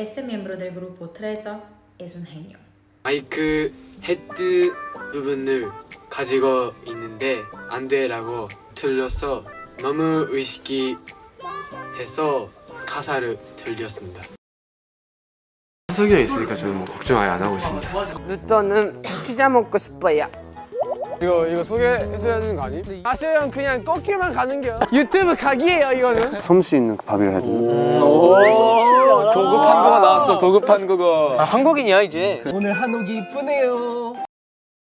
Este miembro del grupo Trezzo es un genio. 마이크 헤드 부분을 가지고 있는데 안 돼라고 들려서 너무 의식해서 가사를 들렸습니다. 석이 형 있으니까 저는 뭐 걱정 아예 안 하고 있습니다. 루터는 피자 먹고 싶어요. 이거 이거 소개해줘야 되는 거 아니? 아시오 형 그냥 꺾기만 가는 게 유튜브 각이에요 이거는 솜수 있는 그 밥이라 해야 되나? 나왔어. 고급한 거가 한국인이야 이제. 오늘 한옥이 이쁘네요